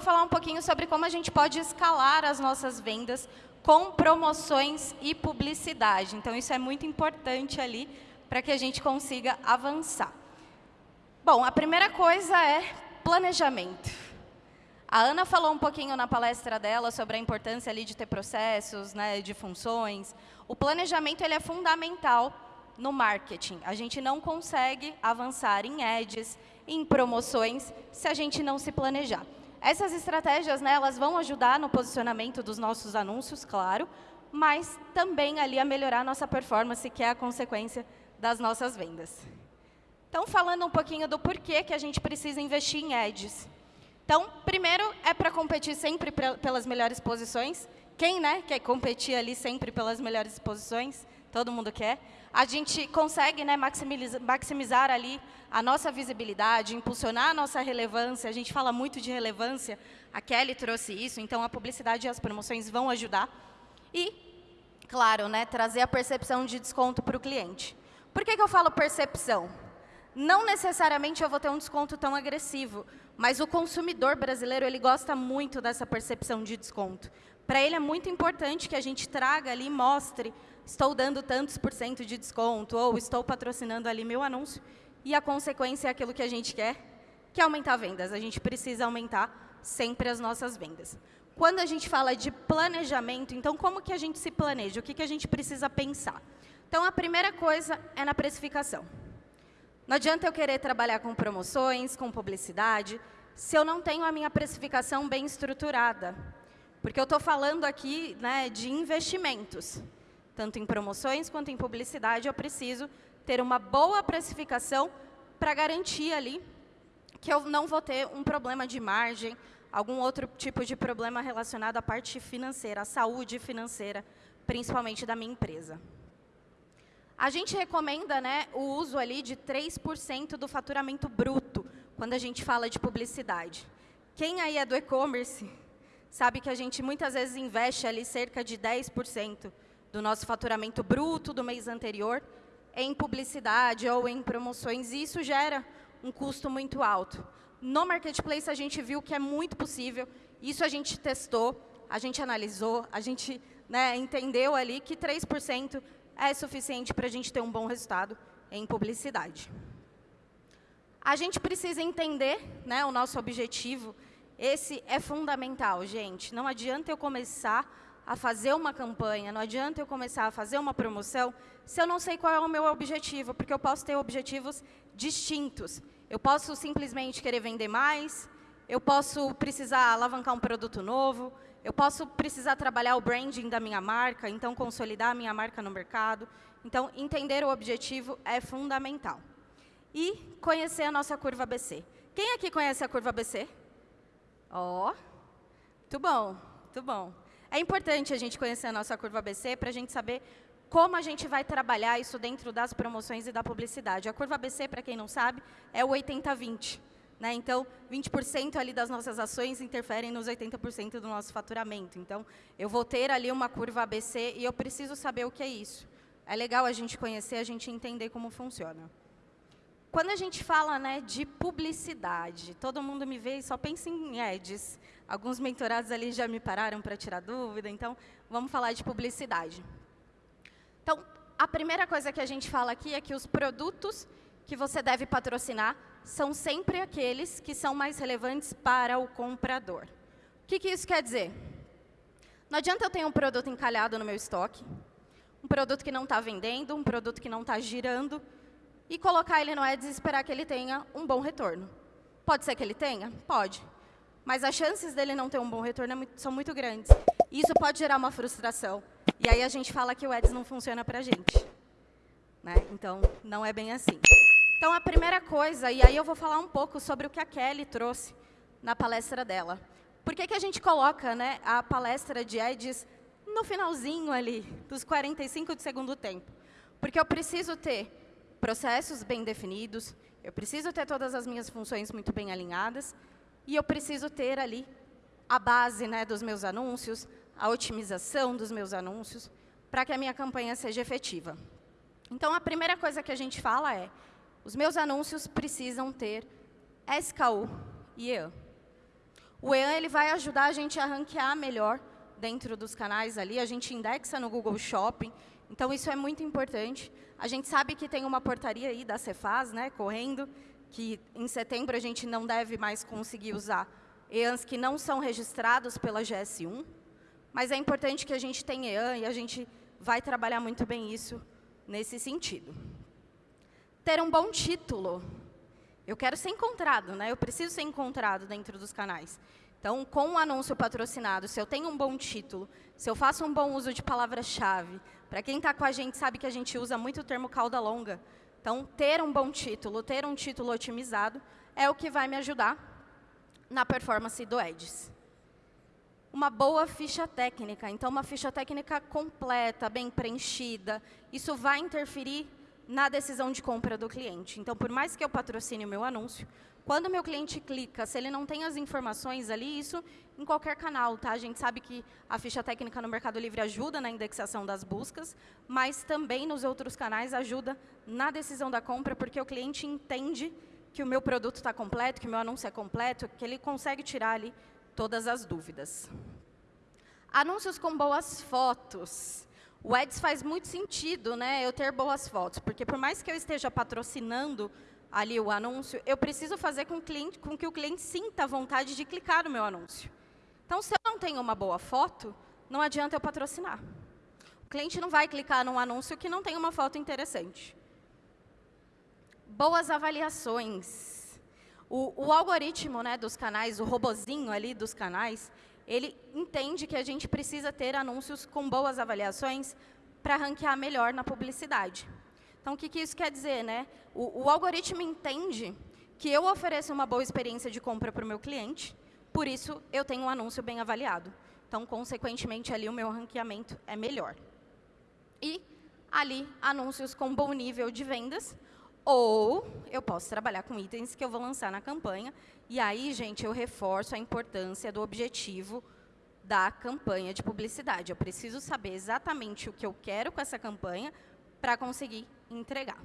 vou falar um pouquinho sobre como a gente pode escalar as nossas vendas com promoções e publicidade. Então, isso é muito importante ali para que a gente consiga avançar. Bom, a primeira coisa é planejamento. A Ana falou um pouquinho na palestra dela sobre a importância ali de ter processos, né, de funções. O planejamento ele é fundamental no marketing. A gente não consegue avançar em ads, em promoções, se a gente não se planejar. Essas estratégias, né, elas vão ajudar no posicionamento dos nossos anúncios, claro, mas também ali a melhorar a nossa performance, que é a consequência das nossas vendas. Então, falando um pouquinho do porquê que a gente precisa investir em ads. Então, primeiro, é para competir sempre pelas melhores posições. Quem né, quer competir ali sempre pelas melhores posições? Todo mundo quer. A gente consegue né, maximizar, maximizar ali a nossa visibilidade, impulsionar a nossa relevância. A gente fala muito de relevância. A Kelly trouxe isso, então a publicidade e as promoções vão ajudar. E, claro, né, trazer a percepção de desconto para o cliente. Por que, que eu falo percepção? Não necessariamente eu vou ter um desconto tão agressivo, mas o consumidor brasileiro ele gosta muito dessa percepção de desconto. Para ele é muito importante que a gente traga ali, mostre, estou dando tantos por cento de desconto, ou estou patrocinando ali meu anúncio, e a consequência é aquilo que a gente quer, que é aumentar vendas. A gente precisa aumentar sempre as nossas vendas. Quando a gente fala de planejamento, então como que a gente se planeja? O que, que a gente precisa pensar? Então, a primeira coisa é na precificação. Não adianta eu querer trabalhar com promoções, com publicidade, se eu não tenho a minha precificação bem estruturada. Porque eu estou falando aqui né, de investimentos. Tanto em promoções quanto em publicidade, eu preciso ter uma boa precificação para garantir ali que eu não vou ter um problema de margem, algum outro tipo de problema relacionado à parte financeira, à saúde financeira, principalmente da minha empresa. A gente recomenda né, o uso ali de 3% do faturamento bruto, quando a gente fala de publicidade. Quem aí é do e-commerce sabe que a gente muitas vezes investe ali cerca de 10% do nosso faturamento bruto do mês anterior em publicidade ou em promoções, e isso gera um custo muito alto. No Marketplace, a gente viu que é muito possível, isso a gente testou, a gente analisou, a gente né, entendeu ali que 3% é suficiente para a gente ter um bom resultado em publicidade. A gente precisa entender né, o nosso objetivo. Esse é fundamental, gente. Não adianta eu começar a fazer uma campanha, não adianta eu começar a fazer uma promoção se eu não sei qual é o meu objetivo, porque eu posso ter objetivos distintos. Eu posso simplesmente querer vender mais, eu posso precisar alavancar um produto novo, eu posso precisar trabalhar o branding da minha marca, então consolidar a minha marca no mercado. Então, entender o objetivo é fundamental. E conhecer a nossa curva ABC. Quem aqui conhece a curva ABC? Ó, oh, muito bom, muito bom. É importante a gente conhecer a nossa curva ABC para a gente saber como a gente vai trabalhar isso dentro das promoções e da publicidade. A curva ABC, para quem não sabe, é o 80-20. Né? Então, 20% ali das nossas ações interferem nos 80% do nosso faturamento. Então, eu vou ter ali uma curva ABC e eu preciso saber o que é isso. É legal a gente conhecer, a gente entender como funciona. Quando a gente fala né, de publicidade, todo mundo me vê e só pensa em ads. Alguns mentorados ali já me pararam para tirar dúvida, então vamos falar de publicidade. Então, a primeira coisa que a gente fala aqui é que os produtos que você deve patrocinar são sempre aqueles que são mais relevantes para o comprador. O que, que isso quer dizer? Não adianta eu ter um produto encalhado no meu estoque, um produto que não está vendendo, um produto que não está girando, e colocar ele no Ads e esperar que ele tenha um bom retorno. Pode ser que ele tenha? Pode. Mas as chances dele não ter um bom retorno é são muito grandes. E isso pode gerar uma frustração. E aí a gente fala que o Ads não funciona para a gente. Né? Então, não é bem assim. Então, a primeira coisa, e aí eu vou falar um pouco sobre o que a Kelly trouxe na palestra dela. Por que, que a gente coloca né, a palestra de Edis no finalzinho ali, dos 45 de segundo tempo? Porque eu preciso ter processos bem definidos, eu preciso ter todas as minhas funções muito bem alinhadas, e eu preciso ter ali a base né, dos meus anúncios, a otimização dos meus anúncios, para que a minha campanha seja efetiva. Então, a primeira coisa que a gente fala é, os meus anúncios precisam ter SKU e EAN. O EAN ele vai ajudar a gente a ranquear melhor dentro dos canais ali, a gente indexa no Google Shopping, então isso é muito importante. A gente sabe que tem uma portaria aí da Cefaz, né, correndo, que em setembro a gente não deve mais conseguir usar EANs que não são registrados pela GS1, mas é importante que a gente tenha EAN e a gente vai trabalhar muito bem isso nesse sentido. Ter um bom título. Eu quero ser encontrado, né? eu preciso ser encontrado dentro dos canais. Então, com um anúncio patrocinado, se eu tenho um bom título, se eu faço um bom uso de palavra-chave, para quem está com a gente sabe que a gente usa muito o termo cauda longa. Então, ter um bom título, ter um título otimizado, é o que vai me ajudar na performance do Edis. Uma boa ficha técnica, então uma ficha técnica completa, bem preenchida, isso vai interferir na decisão de compra do cliente. Então, por mais que eu patrocine o meu anúncio, quando o meu cliente clica, se ele não tem as informações ali, isso em qualquer canal, tá? A gente sabe que a ficha técnica no Mercado Livre ajuda na indexação das buscas, mas também nos outros canais ajuda na decisão da compra, porque o cliente entende que o meu produto está completo, que o meu anúncio é completo, que ele consegue tirar ali todas as dúvidas. Anúncios com boas fotos. O Ads faz muito sentido né, eu ter boas fotos, porque por mais que eu esteja patrocinando ali o anúncio, eu preciso fazer com, cliente, com que o cliente sinta a vontade de clicar no meu anúncio. Então, se eu não tenho uma boa foto, não adianta eu patrocinar. O cliente não vai clicar num anúncio que não tem uma foto interessante. Boas avaliações. O, o algoritmo né, dos canais, o robozinho ali dos canais, ele entende que a gente precisa ter anúncios com boas avaliações para ranquear melhor na publicidade. Então, o que, que isso quer dizer? Né? O, o algoritmo entende que eu ofereço uma boa experiência de compra para o meu cliente, por isso eu tenho um anúncio bem avaliado. Então, consequentemente, ali o meu ranqueamento é melhor. E ali, anúncios com bom nível de vendas, ou eu posso trabalhar com itens que eu vou lançar na campanha. E aí, gente, eu reforço a importância do objetivo da campanha de publicidade. Eu preciso saber exatamente o que eu quero com essa campanha para conseguir entregar.